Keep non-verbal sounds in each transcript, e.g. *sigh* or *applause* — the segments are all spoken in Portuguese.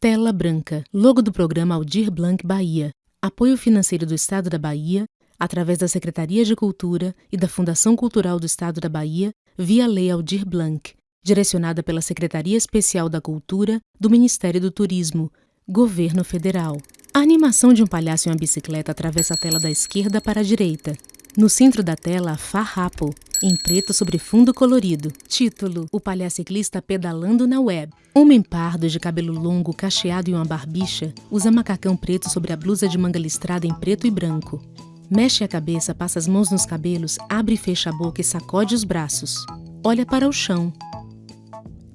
Tela branca. Logo do programa Aldir Blanc Bahia. Apoio financeiro do Estado da Bahia, através da Secretaria de Cultura e da Fundação Cultural do Estado da Bahia, via Lei Aldir Blanc, direcionada pela Secretaria Especial da Cultura do Ministério do Turismo, Governo Federal. A animação de um palhaço em uma bicicleta atravessa a tela da esquerda para a direita. No centro da tela, Farrapo, em preto sobre fundo colorido. Título: O palhaço ciclista pedalando na web. Homem pardo de cabelo longo, cacheado e uma barbicha, usa macacão preto sobre a blusa de manga listrada em preto e branco. Mexe a cabeça, passa as mãos nos cabelos, abre e fecha a boca e sacode os braços. Olha para o chão.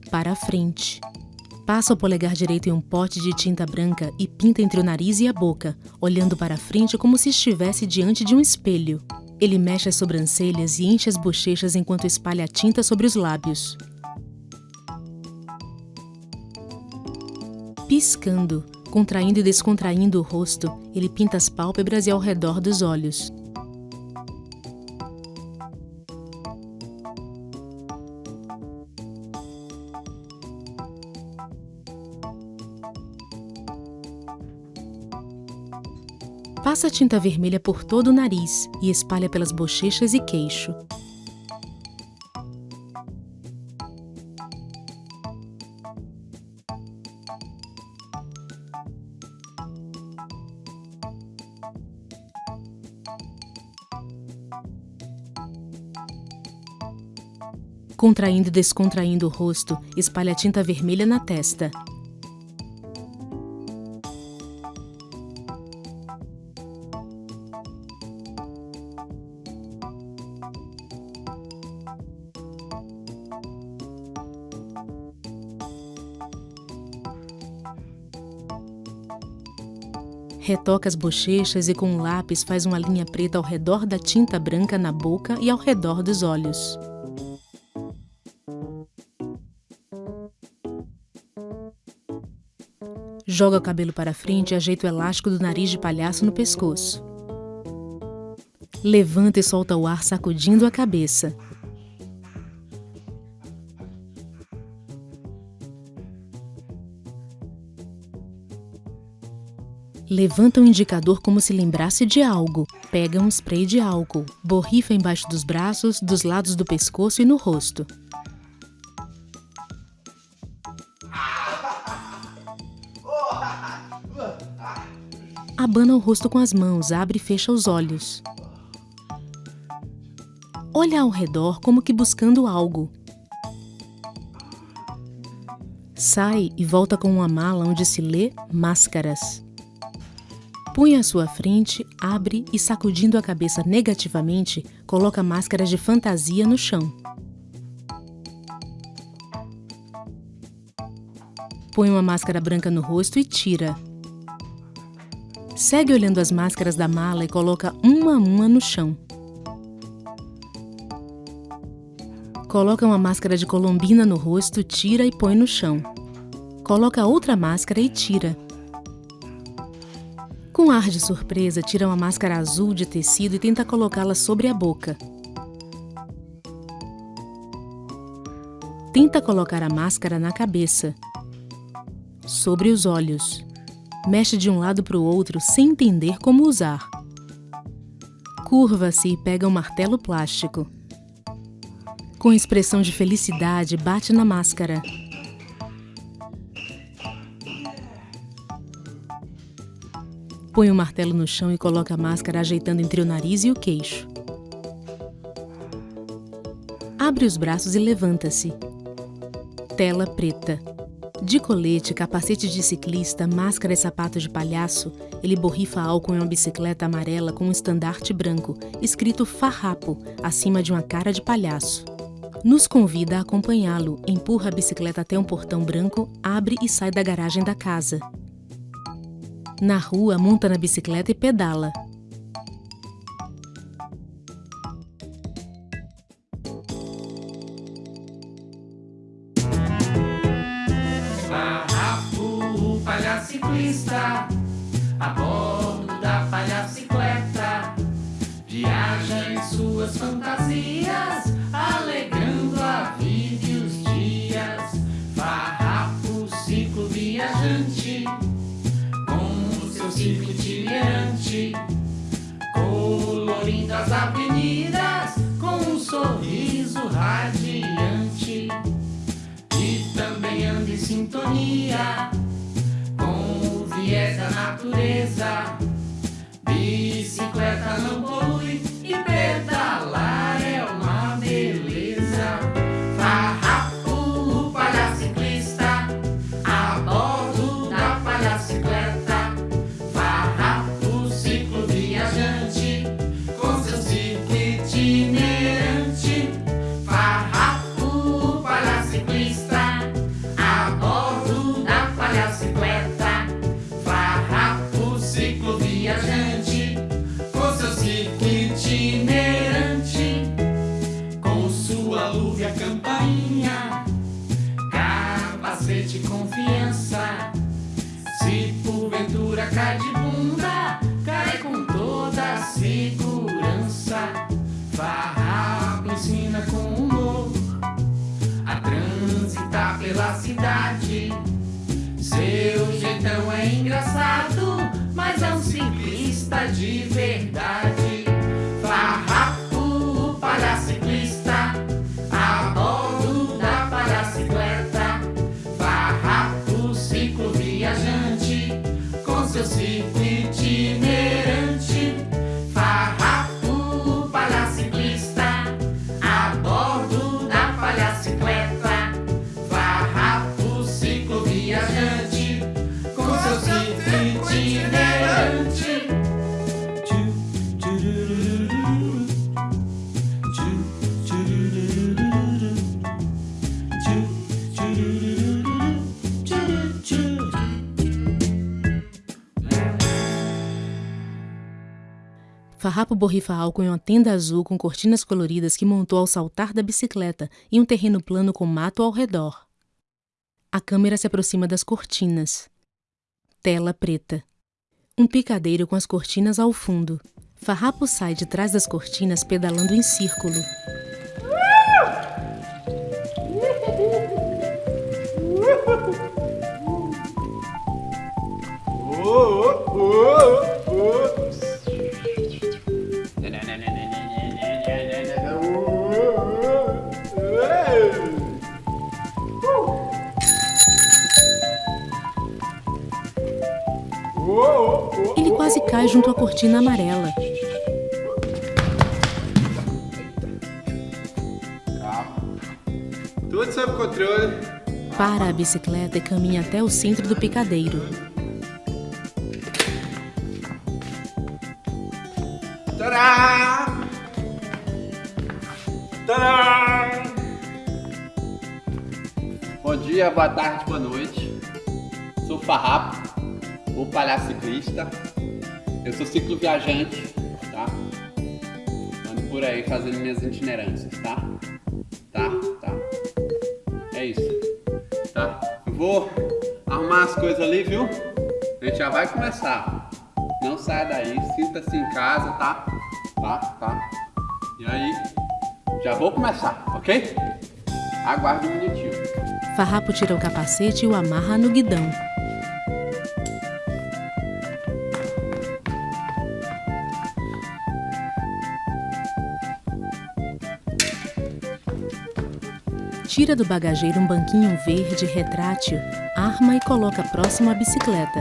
Para a frente. Passa o polegar direito em um pote de tinta branca e pinta entre o nariz e a boca, olhando para a frente como se estivesse diante de um espelho. Ele mexe as sobrancelhas e enche as bochechas enquanto espalha a tinta sobre os lábios. Piscando, contraindo e descontraindo o rosto, ele pinta as pálpebras e ao redor dos olhos. Passa tinta vermelha por todo o nariz e espalha pelas bochechas e queixo. Contraindo e descontraindo o rosto, espalha tinta vermelha na testa. Retoca as bochechas e com um lápis faz uma linha preta ao redor da tinta branca na boca e ao redor dos olhos. Joga o cabelo para frente e ajeita o elástico do nariz de palhaço no pescoço. Levanta e solta o ar sacudindo a cabeça. Levanta o indicador como se lembrasse de algo. Pega um spray de álcool. Borrifa embaixo dos braços, dos lados do pescoço e no rosto. Abana o rosto com as mãos, abre e fecha os olhos. Olha ao redor como que buscando algo. Sai e volta com uma mala onde se lê máscaras. Põe à sua frente, abre e, sacudindo a cabeça negativamente, coloca máscaras de fantasia no chão. Põe uma máscara branca no rosto e tira. Segue olhando as máscaras da mala e coloca uma a uma no chão. Coloca uma máscara de colombina no rosto, tira e põe no chão. Coloca outra máscara e tira. Com ar de surpresa, tira uma máscara azul de tecido e tenta colocá-la sobre a boca. Tenta colocar a máscara na cabeça, sobre os olhos. Mexe de um lado para o outro sem entender como usar. Curva-se e pega um martelo plástico. Com expressão de felicidade, bate na máscara. Põe o martelo no chão e coloca a máscara ajeitando entre o nariz e o queixo. Abre os braços e levanta-se. Tela preta. De colete, capacete de ciclista, máscara e sapato de palhaço, ele borrifa álcool em uma bicicleta amarela com um estandarte branco, escrito Farrapo, acima de uma cara de palhaço. Nos convida a acompanhá-lo, empurra a bicicleta até um portão branco, abre e sai da garagem da casa. Na rua, monta na bicicleta e pedala. Farrapo, palhaço ciclista, a bordo da palhacicleta, viaja em suas fantasias, alegrando a vida e os dias. Farrapo, ciclo viajante. Seu ciclo itinerante, colorindo as avenidas com um sorriso radiante. E também anda em sintonia com o viés da natureza. Bicicleta não polui engraçado, mas é um ciclista de Farrapo borrifa álcool em uma tenda azul com cortinas coloridas que montou ao saltar da bicicleta em um terreno plano com mato ao redor. A câmera se aproxima das cortinas. Tela preta. Um picadeiro com as cortinas ao fundo. Farrapo sai de trás das cortinas pedalando em círculo. Ele cortina amarela. Tudo sob controle. Para a bicicleta e caminha até o centro do picadeiro. Tadá! Tadá! Bom dia, boa tarde, boa noite. Sou Farrapo, o palhaço ciclista. Eu sou ciclo viajante, tá? Ando por aí fazendo minhas itinerâncias, tá? Tá, tá. É isso, tá? Eu vou arrumar as coisas ali, viu? A gente já vai começar. Não saia daí, sinta-se em casa, tá? Tá, tá. E aí, já vou começar, ok? Aguarde um minutinho. Farrapo tira o capacete e o amarra no guidão. Tira do bagageiro um banquinho verde retrátil, arma e coloca próximo à bicicleta.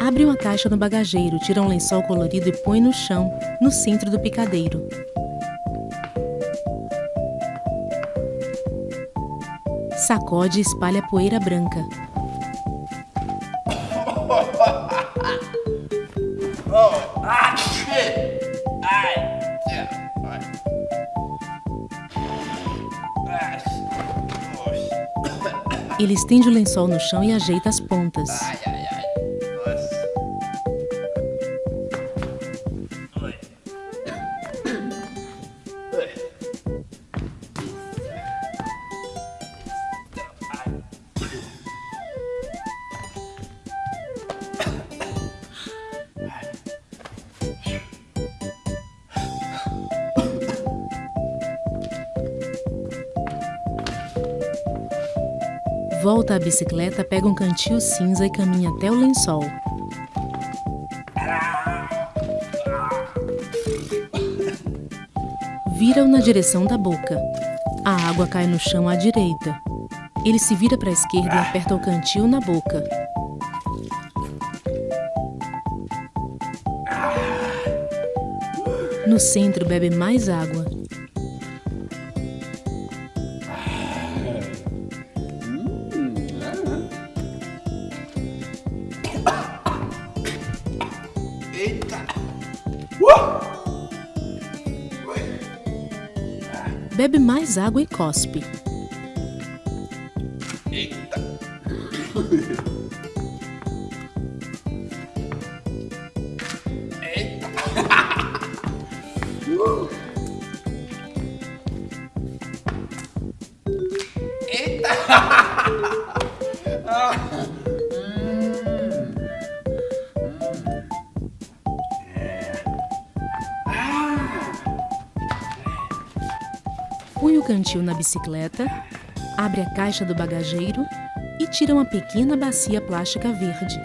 Abre uma caixa no bagageiro, tira um lençol colorido e põe no chão, no centro do picadeiro. Sacode e espalha poeira branca. Ele estende o lençol no chão e ajeita as pontas. Volta à bicicleta, pega um cantil cinza e caminha até o lençol. Vira-o na direção da boca. A água cai no chão à direita. Ele se vira para a esquerda e aperta o cantil na boca. No centro, bebe mais água. Mais água e cospe. Põe o cantil na bicicleta, abre a caixa do bagageiro e tira uma pequena bacia plástica verde.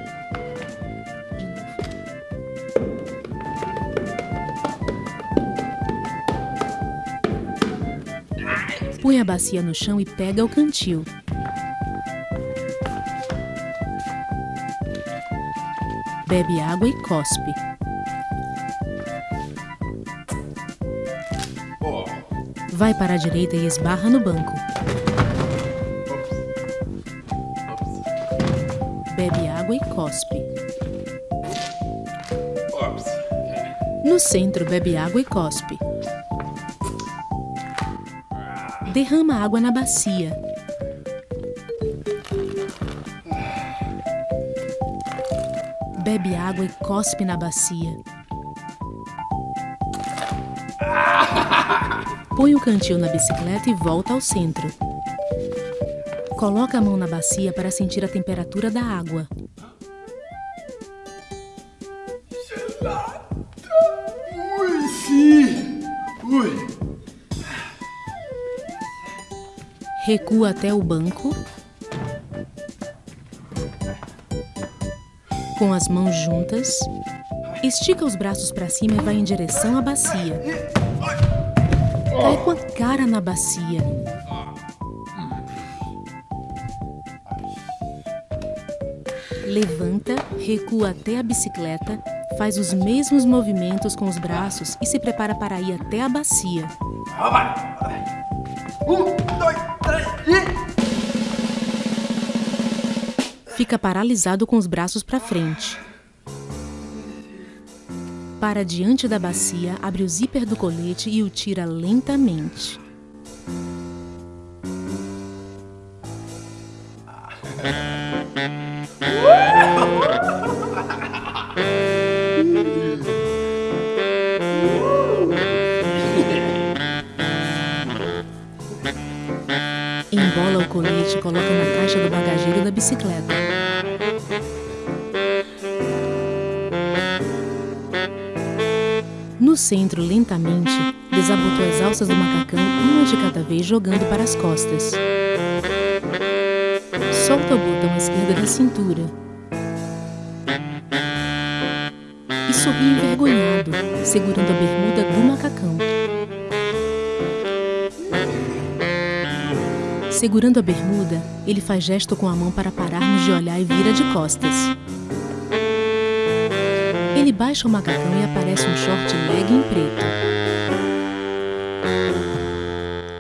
Põe a bacia no chão e pega o cantil. Bebe água e cospe. Vai para a direita e esbarra no banco. Bebe água e cospe. No centro, bebe água e cospe. Derrama água na bacia. Bebe água e cospe na bacia. Põe o cantil na bicicleta e volta ao centro. Coloca a mão na bacia para sentir a temperatura da água. Recua até o banco. Com as mãos juntas, estica os braços para cima e vai em direção à bacia. Cai com a cara na bacia. Levanta, recua até a bicicleta, faz os mesmos movimentos com os braços e se prepara para ir até a bacia. Um, dois, três e... Fica paralisado com os braços para frente. Para diante da bacia, abre o zíper do colete e o tira lentamente. Centro, lentamente, desabotou as alças do macacão, uma de cada vez, jogando para as costas. Solta o botão esquerdo da cintura. E sorri envergonhado, segurando a bermuda do macacão. Segurando a bermuda, ele faz gesto com a mão para pararmos de olhar e vira de costas. Baixa o macacão e aparece um short legging preto.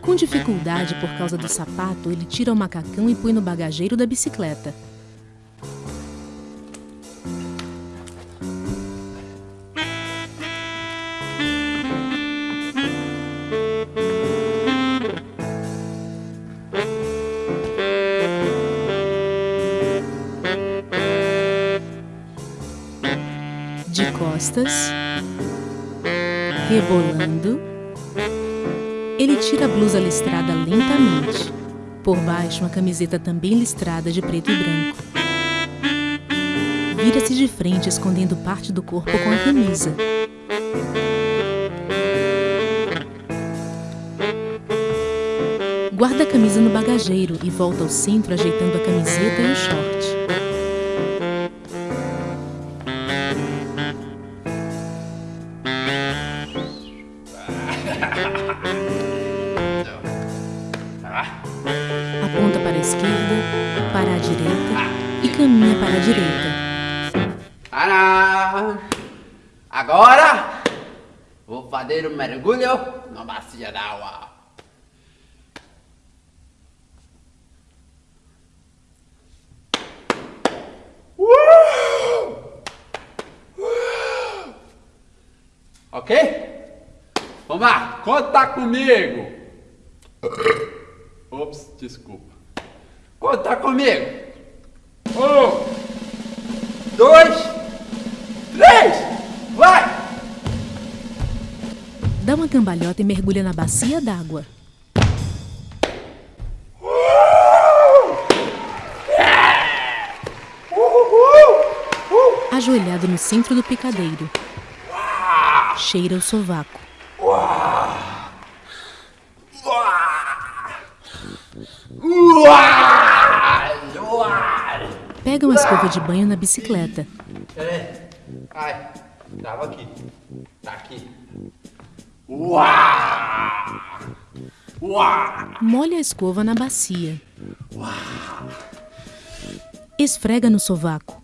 Com dificuldade por causa do sapato, ele tira o macacão e põe no bagageiro da bicicleta. Costas, rebolando, ele tira a blusa listrada lentamente. Por baixo, uma camiseta também listrada de preto e branco. Vira-se de frente, escondendo parte do corpo com a camisa. Guarda a camisa no bagageiro e volta ao centro ajeitando a camiseta e o short. Mergulho na bacia d'água. Ok? Vamos lá, conta comigo. E mergulha na bacia d'água. Ajoelhado no centro do picadeiro. Cheira o sovaco. Pega uma escova de banho na bicicleta. Peraí. Ai, tava aqui. Tá aqui. Uau! Uau! Molha a escova na bacia. Esfrega no sovaco.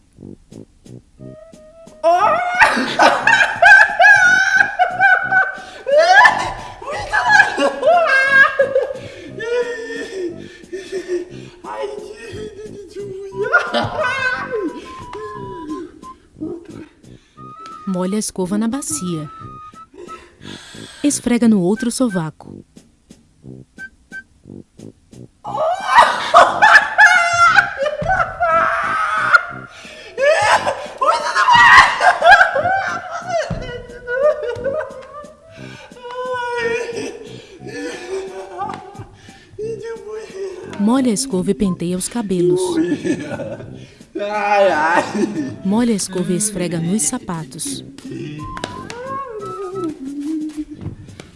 Molha a escova na bacia. Esfrega no outro sovaco. Molha a escova e penteia os cabelos. Molha a escova e esfrega nos sapatos.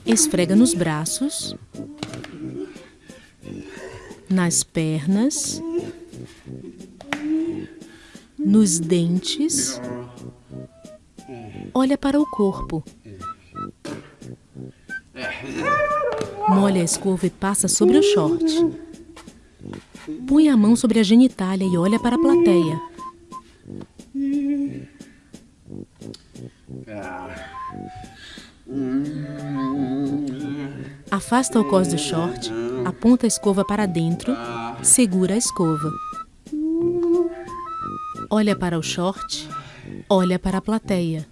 Esfrega nos braços, nas pernas, nos dentes. Olha para o corpo. Molha a escova e passa sobre o short. Põe a mão sobre a genitália e olha para a plateia. Afasta o cós do short, aponta a escova para dentro, segura a escova. Olha para o short, olha para a plateia.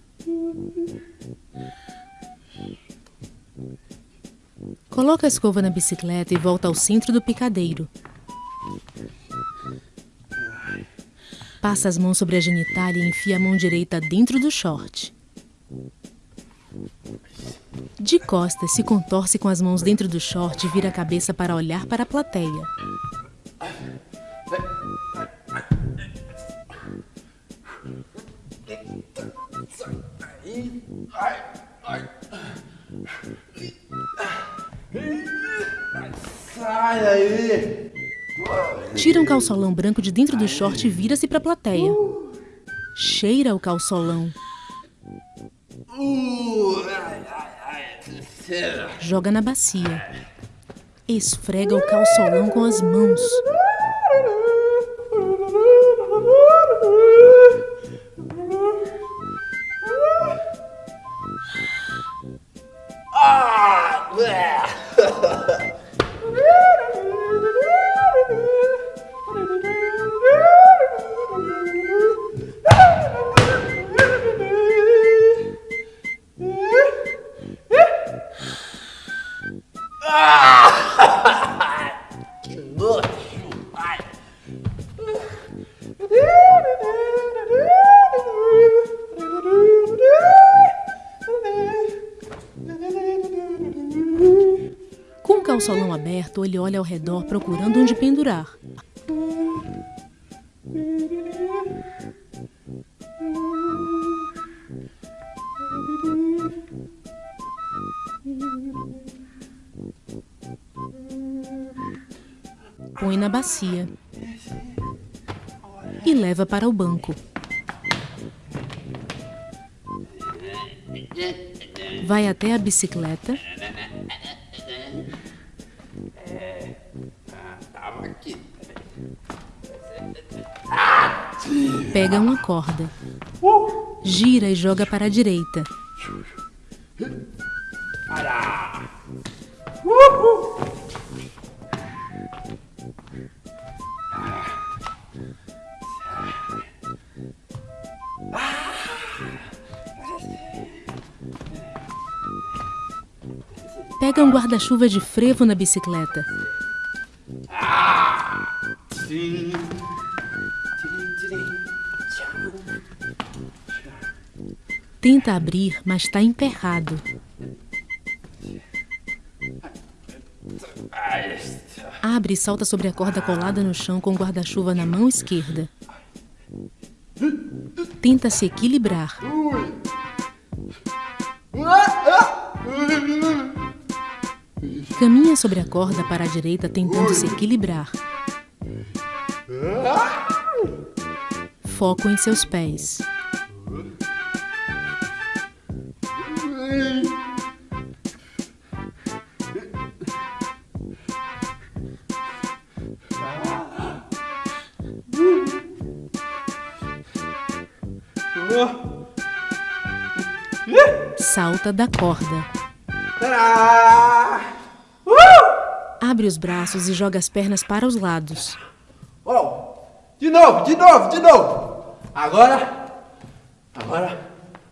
Coloca a escova na bicicleta e volta ao centro do picadeiro. Passa as mãos sobre a genitália e enfia a mão direita dentro do short. De costas, se contorce com as mãos dentro do short e vira a cabeça para olhar para a plateia. Sai daí! Tira um calçolão branco de dentro do short e vira-se para a plateia. Cheira o calçolão. Uh. Joga na bacia. Esfrega o calçolão com as mãos. Ele olha ao redor procurando onde pendurar. põe na bacia e leva para o banco. Vai até a bicicleta. Pega uma corda. Gira e joga para a direita. Pega um guarda-chuva de frevo na bicicleta. Tenta abrir, mas está emperrado. Abre e salta sobre a corda colada no chão com o guarda-chuva na mão esquerda. Tenta se equilibrar. Caminha sobre a corda para a direita tentando se equilibrar. Foco em seus pés. Salta da corda. Abre os braços e joga as pernas para os lados. Oh, de novo, de novo, de novo. Agora, agora,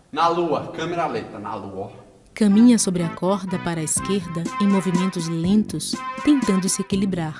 na lua, câmera lenta, na lua. Caminha sobre a corda para a esquerda em movimentos lentos, tentando se equilibrar.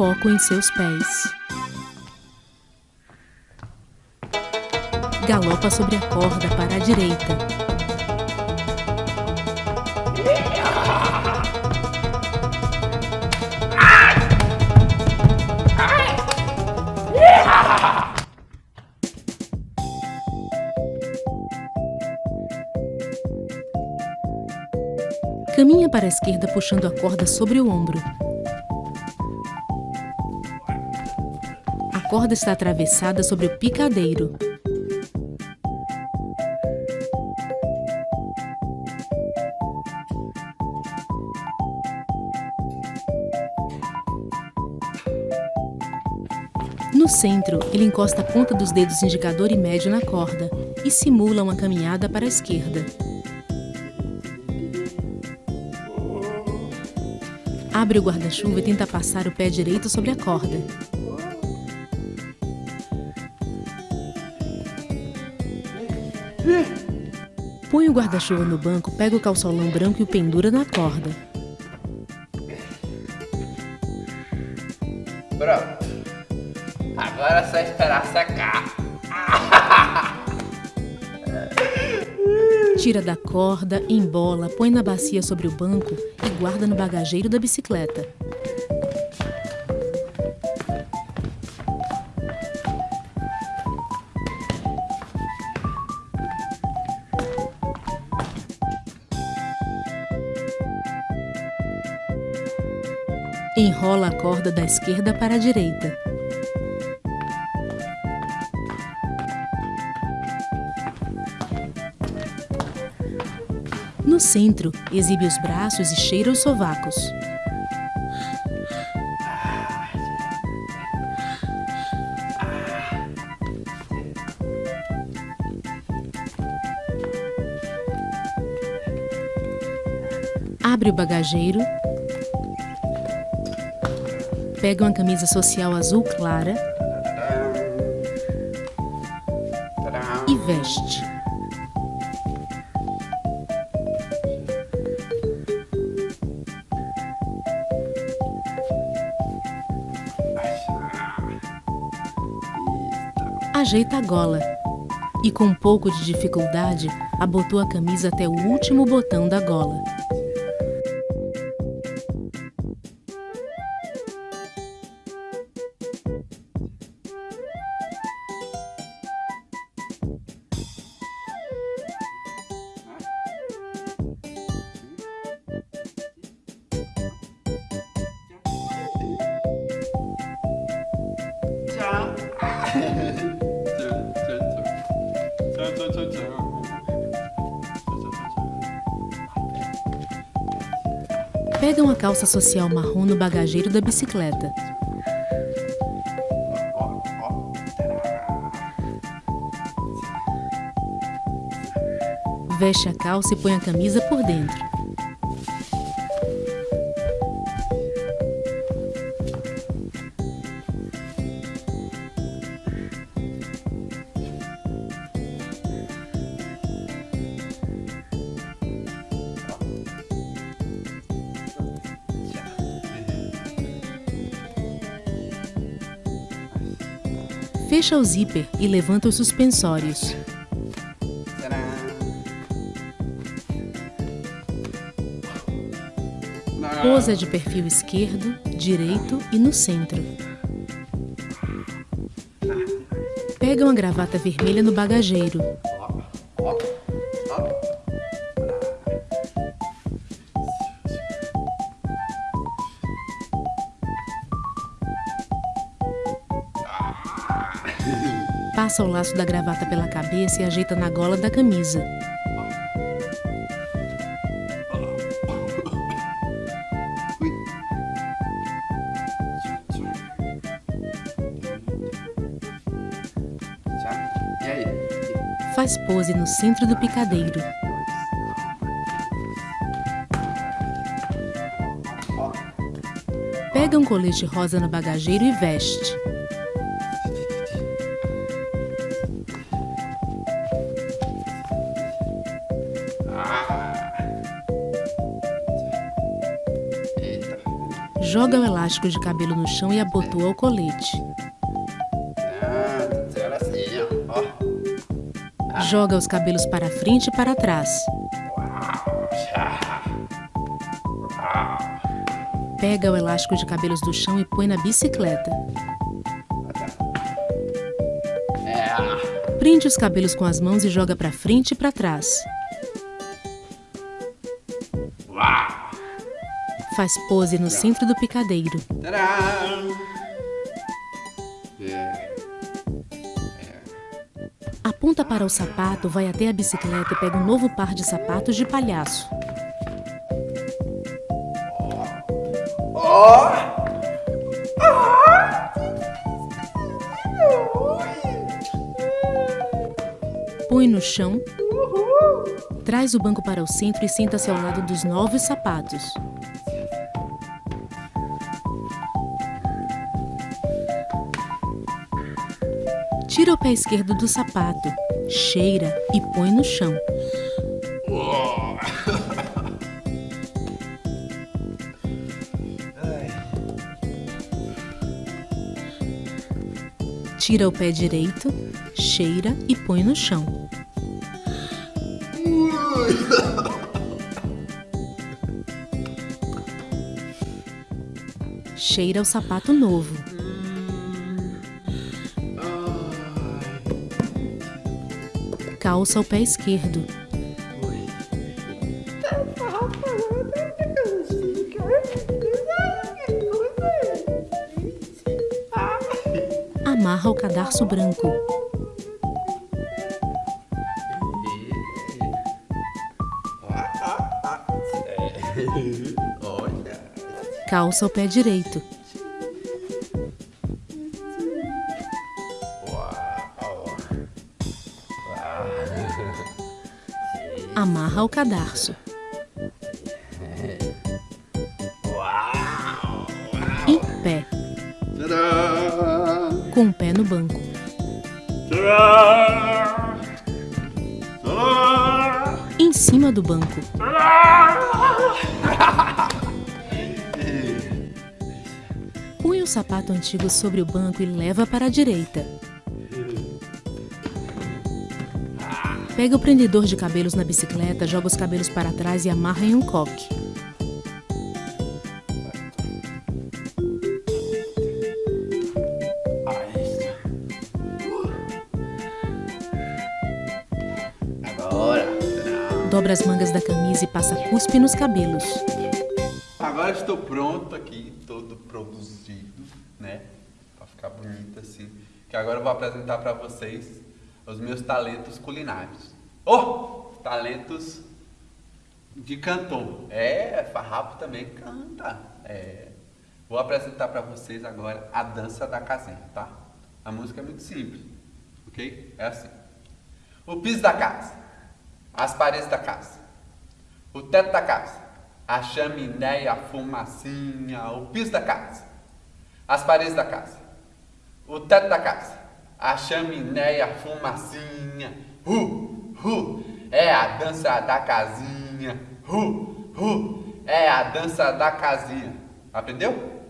Foco em seus pés. Galopa sobre a corda para a direita. Caminha para a esquerda puxando a corda sobre o ombro. Corda está atravessada sobre o picadeiro. No centro, ele encosta a ponta dos dedos indicador e médio na corda e simula uma caminhada para a esquerda. Abre o guarda-chuva e tenta passar o pé direito sobre a corda. Põe o guarda-chuva no banco, pega o calçolão branco e o pendura na corda. Pronto. Agora é só esperar secar. *laughs* Tira da corda, embola, põe na bacia sobre o banco e guarda no bagageiro da bicicleta. A corda da esquerda para a direita. No centro, exibe os braços e cheira os sovacos. Abre o bagageiro. Pega uma camisa social azul clara e veste. Ajeita a gola e com um pouco de dificuldade abotou a camisa até o último botão da gola. Calça social marrom no bagageiro da bicicleta. Veste a calça e põe a camisa por dentro. Fecha o zíper e levanta os suspensórios. Posa de perfil esquerdo, direito e no centro. Pega uma gravata vermelha no bagageiro. Passa o laço da gravata pela cabeça e ajeita na gola da camisa. Faz pose no centro do picadeiro. Pega um colete rosa no bagageiro e veste. Joga o elástico de cabelo no chão e abotoa o colete. Joga os cabelos para frente e para trás. Pega o elástico de cabelos do chão e põe na bicicleta. Prende os cabelos com as mãos e joga para frente e para trás. Faz pose no centro do picadeiro. Aponta para o sapato, vai até a bicicleta e pega um novo par de sapatos de palhaço. Põe no chão. Traz o banco para o centro e senta-se ao lado dos novos sapatos. Tira o pé esquerdo do sapato, cheira e põe no chão. Tira o pé direito, cheira e põe no chão. Cheira o sapato novo. Calça o pé esquerdo. Amarra o cadarço branco. *laughs* Calça o pé direito. Amarra o cadarço. Em pé. Com o pé no banco. Em cima do banco. Põe o sapato antigo sobre o banco e leva para a direita. Pega o prendedor de cabelos na bicicleta, joga os cabelos para trás e amarra em um coque. Agora. Dobra as mangas da camisa e passa cuspe nos cabelos. Agora estou pronto aqui, todo produzido, né? Pra ficar bonito assim. Que agora eu vou apresentar para vocês os meus talentos culinários. Oh! Talentos de cantor. É, Farrapo também canta. É. Vou apresentar para vocês agora a dança da casinha, tá? A música é muito simples, ok? É assim. O piso da casa, as paredes da casa, o teto da casa, a chaminé, a fumacinha, o piso da casa, as paredes da casa, o teto da casa, a chaminé, a fumacinha, uh, uh, é a dança da casinha, uh, uh, é a dança da casinha. Aprendeu?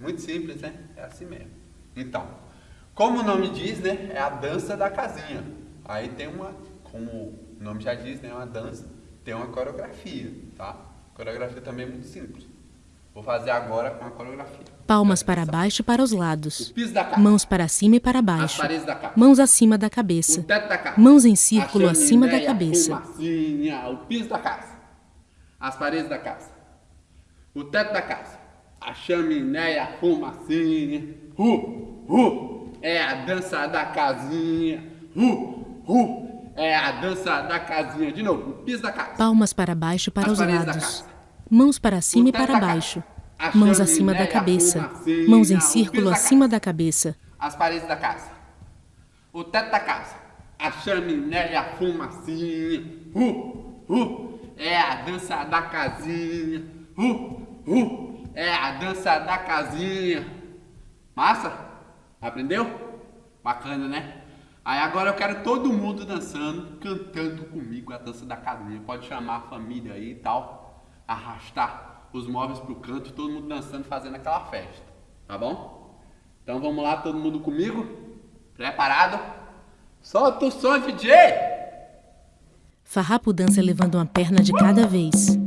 Muito simples, né? É assim mesmo. Então, como o nome diz, né? É a dança da casinha. Aí tem uma, como o nome já diz, né? Uma dança, tem uma coreografia, tá? A coreografia também é muito simples. Vou fazer agora com a coreografia. Palmas para baixo e para os lados. Mãos para cima e para baixo. Mãos acima da cabeça. Mãos em círculo acima da cabeça. o piso da casa. As paredes da casa. O teto da casa. A chaminé, a fumacinha. Uh, uh, é a dança da casinha. Uh, uh, é a dança da casinha. De novo, o piso da casa. Palmas para baixo e para As os lados. Mãos para cima e para baixo. Mãos acima da cabeça. Mãos em círculo acima da cabeça. As paredes da casa. O teto da casa. A chaminé e a fumacinha. Uh, uh, é a dança da casinha. Uh, uh, é a dança da casinha. Massa? Aprendeu? Bacana, né? Aí agora eu quero todo mundo dançando, cantando comigo a dança da casinha. Pode chamar a família aí e tal. Arrastar os móveis pro canto, todo mundo dançando, fazendo aquela festa. Tá bom? Então vamos lá, todo mundo comigo? Preparado? Solta o som, DJ! Farrapo dança levando uma perna de cada vez.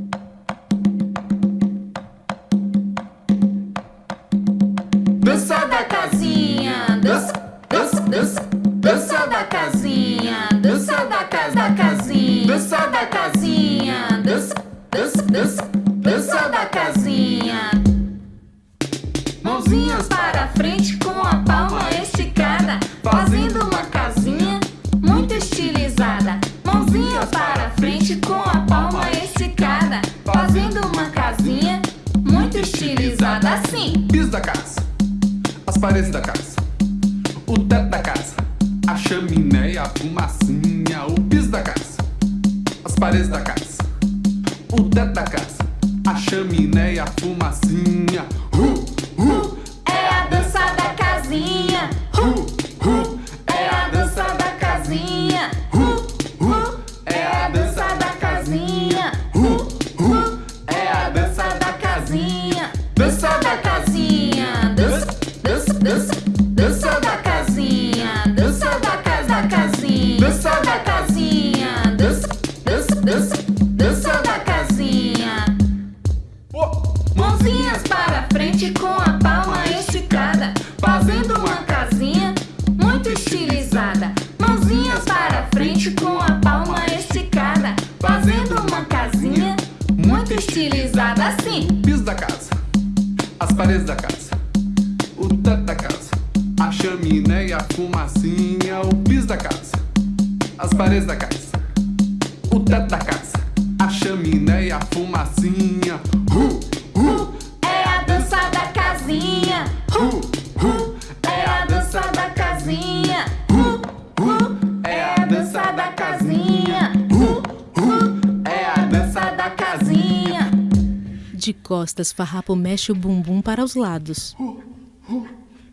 De costas, Farrapo mexe o bumbum para os lados.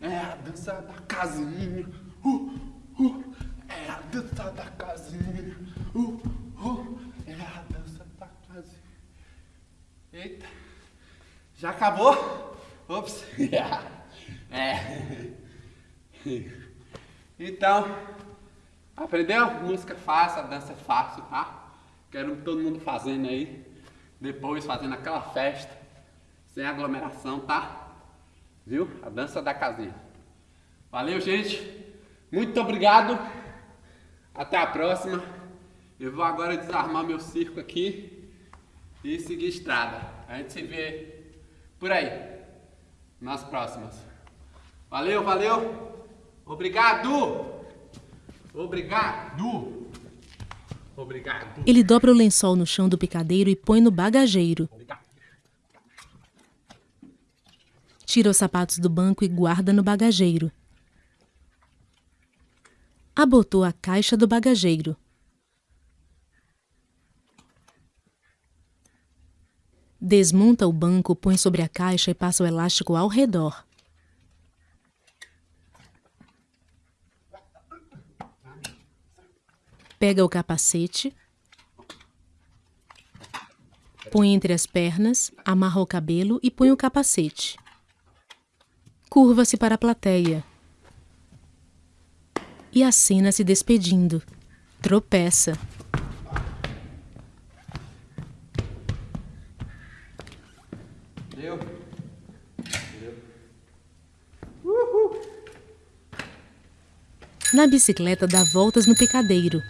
É a dança da casinha. Uh, uh, é a dança da casinha. Uh, uh, é a dança da casinha. Eita. Já acabou? Ops. *laughs* é. Então, Aprendeu? Música fácil, a dança é fácil, tá? Quero todo mundo fazendo aí. Depois fazendo aquela festa. Sem aglomeração, tá? Viu? A dança da casinha. Valeu, gente. Muito obrigado. Até a próxima. Eu vou agora desarmar meu circo aqui e seguir estrada. A gente se vê por aí, nas próximas. Valeu, valeu. Obrigado. Obrigado. Obrigado. Ele dobra o lençol no chão do picadeiro e põe no bagageiro. Tira os sapatos do banco e guarda no bagageiro. Abotou a caixa do bagageiro. Desmonta o banco, põe sobre a caixa e passa o elástico ao redor. Pega o capacete, põe entre as pernas, amarra o cabelo e põe o capacete. Curva-se para a plateia e acena se despedindo. Tropeça. Deu. Deu. Na bicicleta dá voltas no picadeiro.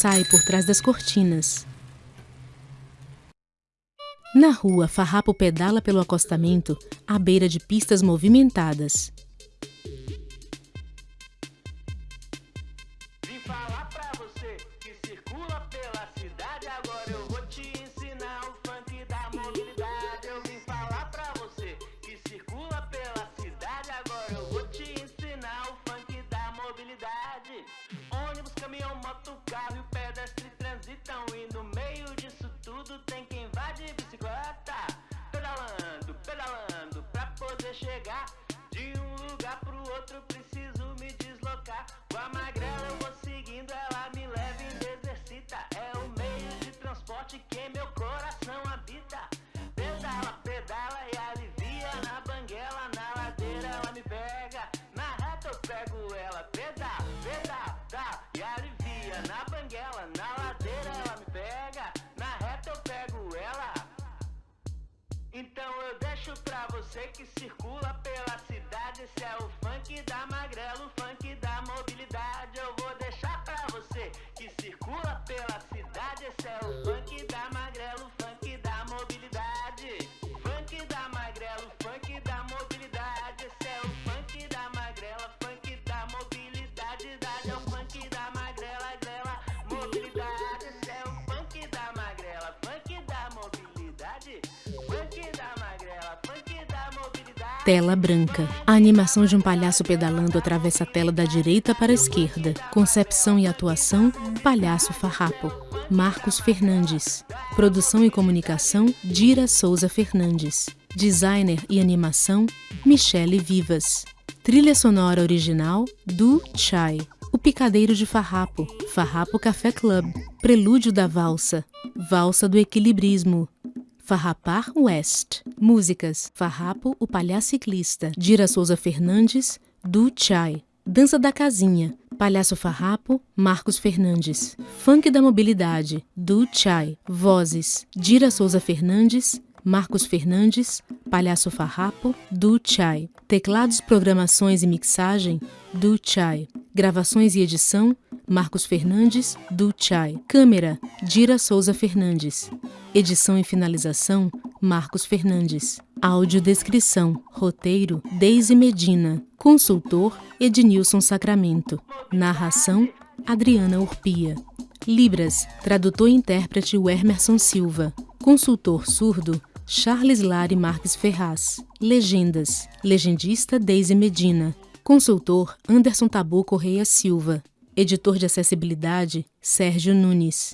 Sai por trás das cortinas. Na rua, Farrapo pedala pelo acostamento à beira de pistas movimentadas. E no meio disso tudo tem quem vai de bicicleta. Pedalando, pedalando pra poder chegar de um lugar pro outro. Preciso me deslocar. Com a magrela eu vou seguindo, ela me leva e me exercita. É o meio de transporte que meu coração você que circula pela cidade. Esse é o funk da magrela, o funk da mobilidade. Eu vou deixar pra você que circula pela cidade. Esse é o funk da magrela, Tela branca. A animação de um palhaço pedalando atravessa a tela da direita para a esquerda. Concepção e atuação: Palhaço Farrapo. Marcos Fernandes. Produção e comunicação: Dira Souza Fernandes. Designer e animação: Michele Vivas. Trilha sonora original: Du Chai. O Picadeiro de Farrapo. Farrapo Café Club. Prelúdio da Valsa. Valsa do Equilibrismo. Farrapar West. Músicas: Farrapo, o Palhaço Ciclista. Dira Souza Fernandes, Du Chai. Dança da Casinha. Palhaço Farrapo, Marcos Fernandes. Funk da Mobilidade, Du Chai. Vozes: Dira Souza Fernandes, Marcos Fernandes, Palhaço Farrapo, Du Chai. Teclados, programações e mixagem, Du Chai. Gravações e edição, Marcos Fernandes, Du Chai. Câmera, Dira Souza Fernandes. Edição e finalização, Marcos Fernandes. Audiodescrição, roteiro, Deise Medina. Consultor, Ednilson Sacramento. Narração, Adriana Urpia. Libras, tradutor e intérprete Wermerson Silva. Consultor surdo, Charles Lari Marques Ferraz. Legendas, legendista Deise Medina. Consultor Anderson Tabu Correia Silva. Editor de acessibilidade Sérgio Nunes.